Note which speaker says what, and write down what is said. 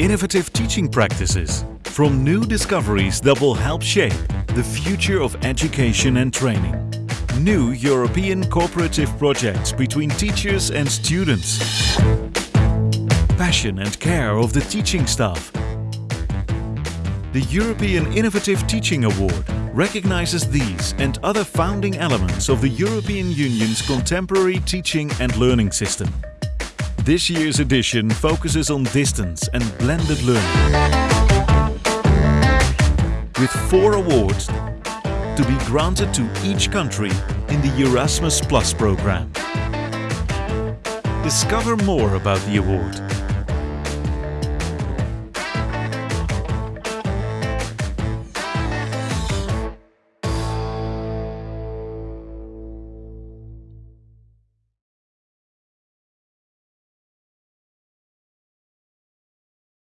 Speaker 1: Innovative teaching practices from new discoveries that will help shape the future of education and training. New European cooperative projects between teachers and students. Passion and care of the teaching staff. The European Innovative Teaching Award recognizes these and other founding elements of the European Union's contemporary teaching and learning system. This year's edition focuses on distance and blended learning. With four awards to be granted to each country in the Erasmus Plus program. Discover more about the award